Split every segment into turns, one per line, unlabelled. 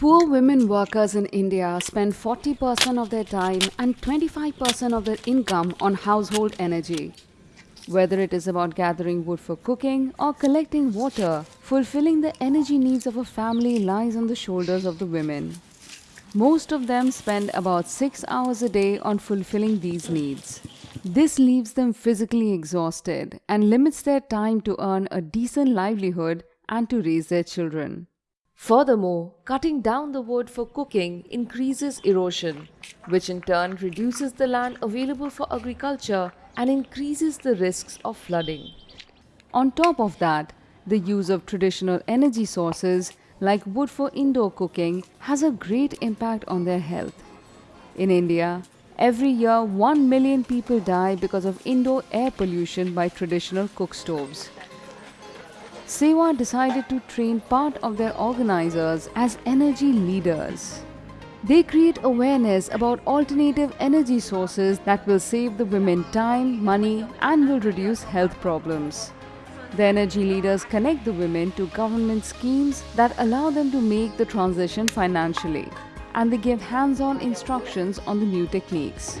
Poor women workers in India spend 40% of their time and 25% of their income on household energy. Whether it is about gathering wood for cooking or collecting water, fulfilling the energy needs of a family lies on the shoulders of the women. Most of them spend about 6 hours a day on fulfilling these needs. This leaves them physically exhausted and limits their time to earn a decent livelihood and to raise their children.
Furthermore, cutting down the wood for cooking increases erosion, which in turn reduces the land available for agriculture and increases the risks of flooding.
On top of that, the use of traditional energy sources like wood for indoor cooking has a great impact on their health. In India, every year 1 million people die because of indoor air pollution by traditional cook stoves. SEWA decided to train part of their organizers as energy leaders. They create awareness about alternative energy sources that will save the women time, money, and will reduce health problems. The energy leaders connect the women to government schemes that allow them to make the transition financially, and they give hands on instructions on the new techniques.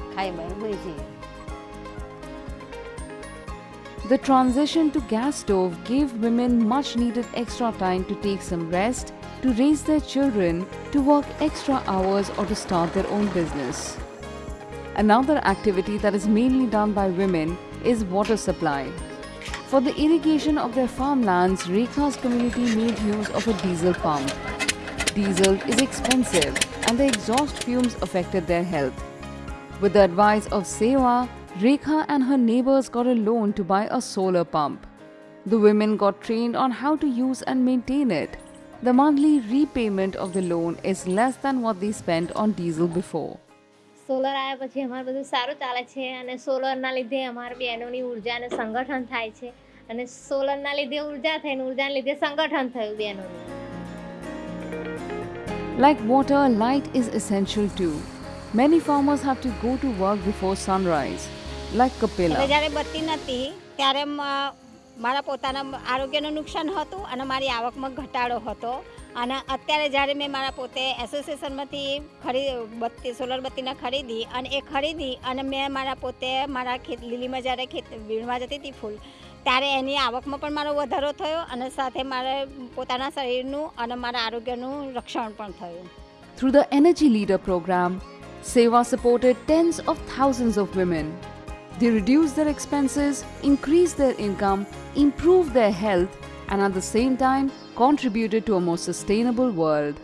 The transition to gas stove gave women much needed extra time to take some rest, to raise their children, to work extra hours or to start their own business. Another activity that is mainly done by women is water supply. For the irrigation of their farmlands, Rekha's community made use of a diesel pump. Diesel is expensive and the exhaust fumes affected their health. With the advice of SEWA, Rekha and her neighbors got a loan to buy a solar pump. The women got trained on how to use and maintain it. The monthly repayment of the loan is less than what they spent on diesel before.
Solar આવ્યા પછી અમારું બધું સારું ચાલે છે અને સોલરના લીધે અમારી બહેનોની ઉર્જા અને સંગઠન થાય છે અને સોલરના લીધે ઉર્જા થઈને ઉર્જાને લીધે સંગઠન થયું બહેનોનું
Like water, light is essential too. Many farmers have to go to work before sunrise, like Kapila.
જ્યારે બત્તી નહોતી ત્યારે મારા પોતાના આરોગ્યનું નુકસાન હતું અને મારી આવકમાં ઘટાડો હતો અને અત્યારે જ્યારે મેં મારા પોતે એસોસિએશનમાંથી ખરી બત્તી સોલર બત્તીને ખરીદી અને એ ખરીદી અને મેં મારા પોતે મારા ખેત લીલીમાં જ્યારે ખેત વીણવા જતી હતી ફૂલ ત્યારે એની આવકમાં પણ મારો વધારો થયો અને સાથે મારે પોતાના શરીરનું અને મારા આરોગ્યનું રક્ષણ પણ થયું
through the energy leader program, SEWA supported tens of thousands of women. They reduced their expenses, increased their income, improved their health, and at the same time contributed to a more sustainable world.